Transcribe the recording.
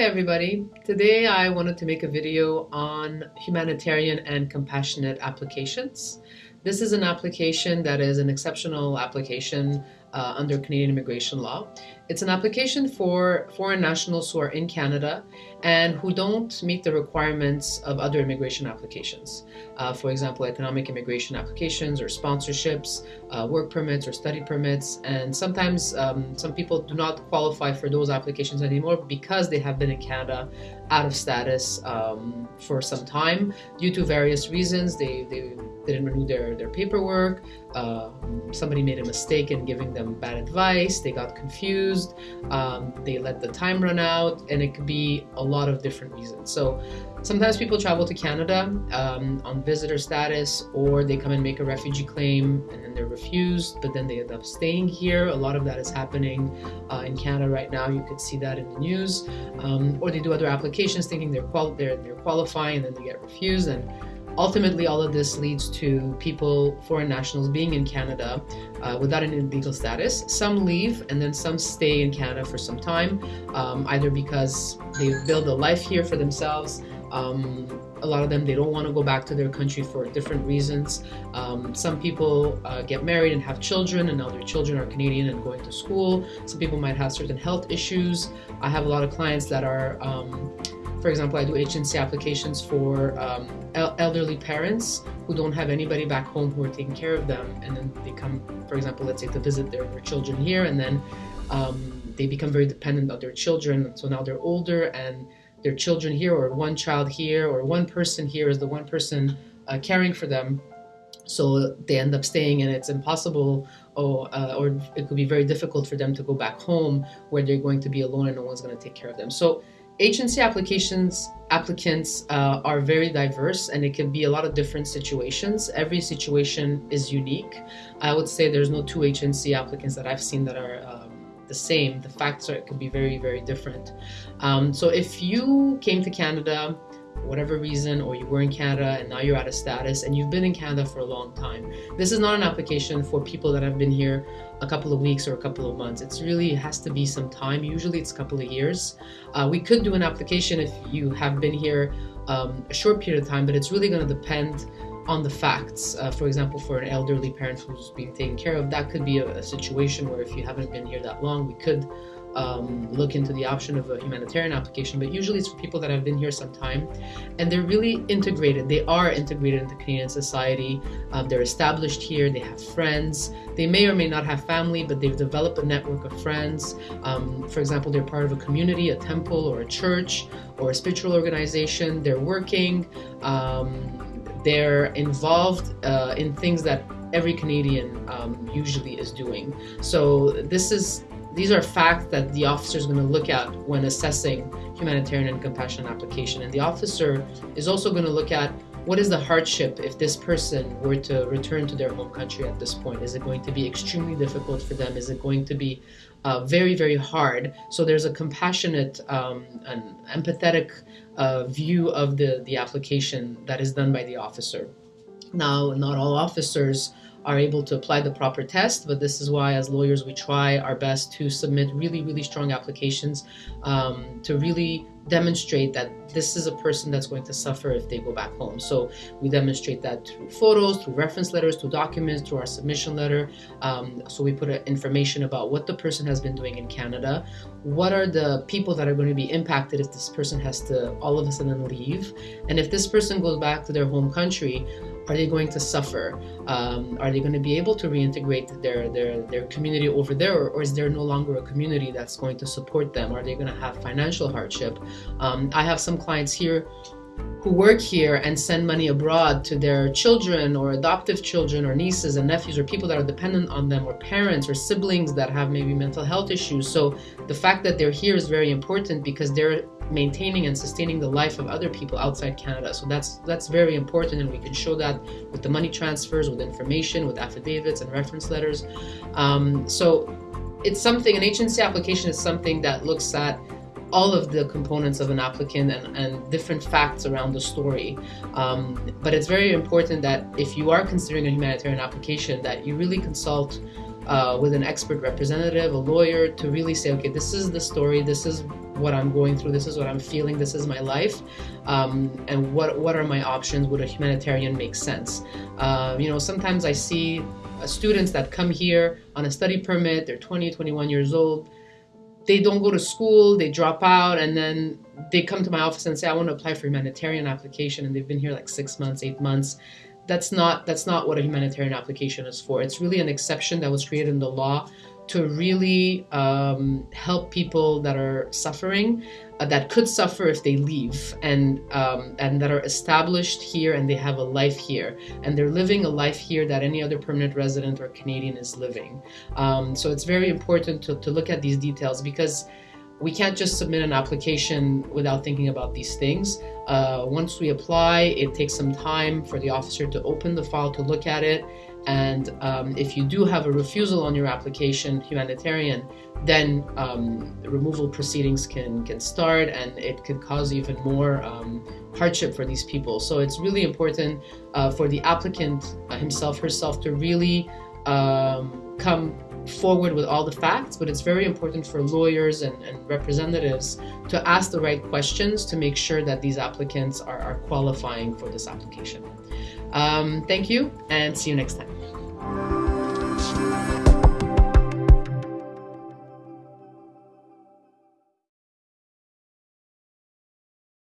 Hi everybody. Today I wanted to make a video on humanitarian and compassionate applications. This is an application that is an exceptional application uh, under Canadian immigration law. It's an application for foreign nationals who are in Canada and who don't meet the requirements of other immigration applications. Uh, for example, economic immigration applications or sponsorships, uh, work permits or study permits. And sometimes um, some people do not qualify for those applications anymore because they have been in Canada out of status um, for some time due to various reasons. They, they didn't renew their, their paperwork, uh, somebody made a mistake in giving them bad advice, they got confused, um, they let the time run out, and it could be a lot of different reasons. So sometimes people travel to Canada um, on visitor status, or they come and make a refugee claim and then they're refused, but then they end up staying here. A lot of that is happening uh, in Canada right now. You could see that in the news. Um, or they do other applications thinking they're, they're, they're qualifying and then they get refused. and Ultimately, all of this leads to people, foreign nationals, being in Canada uh, without an legal status. Some leave and then some stay in Canada for some time, um, either because they build a life here for themselves. Um, a lot of them, they don't want to go back to their country for different reasons. Um, some people uh, get married and have children, and now their children are Canadian and going to school. Some people might have certain health issues. I have a lot of clients that are um, for example, I do HNC applications for um, el elderly parents who don't have anybody back home who are taking care of them, and then they come, for example, let's say to visit their, their children here, and then um, they become very dependent on their children. So now they're older, and their children here, or one child here, or one person here is the one person uh, caring for them. So they end up staying, and it's impossible, or, uh, or it could be very difficult for them to go back home where they're going to be alone and no one's going to take care of them. So HNC applications applicants uh, are very diverse and it can be a lot of different situations. Every situation is unique. I would say there's no two HNC applicants that I've seen that are um, the same. The facts are, it could be very, very different. Um, so if you came to Canada for whatever reason, or you were in Canada and now you're out of status and you've been in Canada for a long time. This is not an application for people that have been here a couple of weeks or a couple of months. It's really it has to be some time. Usually it's a couple of years. Uh, we could do an application if you have been here um, a short period of time, but it's really going to depend on the facts. Uh, for example, for an elderly parent who's being taken care of, that could be a, a situation where if you haven't been here that long, we could um, look into the option of a humanitarian application, but usually it's for people that have been here some time and they're really integrated. They are integrated into Canadian society. Uh, they're established here, they have friends. They may or may not have family, but they've developed a network of friends. Um, for example, they're part of a community, a temple, or a church, or a spiritual organization. They're working, um, they're involved uh, in things that every Canadian um, usually is doing. So this is these are facts that the officer is going to look at when assessing humanitarian and compassion application. And the officer is also going to look at what is the hardship if this person were to return to their home country at this point? Is it going to be extremely difficult for them? Is it going to be uh, very, very hard? So there's a compassionate um, and empathetic uh, view of the, the application that is done by the officer. Now, not all officers are able to apply the proper test, but this is why as lawyers we try our best to submit really, really strong applications um, to really demonstrate that this is a person that's going to suffer if they go back home. So we demonstrate that through photos, through reference letters, through documents, through our submission letter. Um, so we put information about what the person has been doing in Canada, what are the people that are going to be impacted if this person has to all of a sudden leave, and if this person goes back to their home country, are they going to suffer? Um, are they going to be able to reintegrate their, their, their community over there, or, or, is there no longer a community that's going to support them? Are they going to have financial hardship? Um, I have some clients here who work here and send money abroad to their children or adoptive children or nieces and nephews or people that are dependent on them or parents or siblings that have maybe mental health issues. So the fact that they're here is very important because they're maintaining and sustaining the life of other people outside Canada. So that's that's very important and we can show that with the money transfers, with information, with affidavits and reference letters. Um, so it's something, an HNC application is something that looks at all of the components of an applicant and, and different facts around the story. Um, but it's very important that if you are considering a humanitarian application that you really consult uh, with an expert representative, a lawyer, to really say, okay, this is the story, this is what I'm going through. This is what I'm feeling. This is my life, um, and what what are my options? Would a humanitarian make sense? Uh, you know, sometimes I see uh, students that come here on a study permit. They're 20, 21 years old. They don't go to school. They drop out, and then they come to my office and say, "I want to apply for humanitarian application," and they've been here like six months, eight months that's not that's not what a humanitarian application is for. It's really an exception that was created in the law to really um, help people that are suffering, uh, that could suffer if they leave, and um, and that are established here and they have a life here, and they're living a life here that any other permanent resident or Canadian is living. Um, so it's very important to, to look at these details because we can't just submit an application without thinking about these things. Uh, once we apply, it takes some time for the officer to open the file to look at it and um, if you do have a refusal on your application, humanitarian, then um, removal proceedings can, can start and it could cause even more um, hardship for these people. So it's really important uh, for the applicant himself, herself to really um, come forward with all the facts, but it's very important for lawyers and, and representatives to ask the right questions to make sure that these applicants are, are qualifying for this application. Um, thank you and see you next time.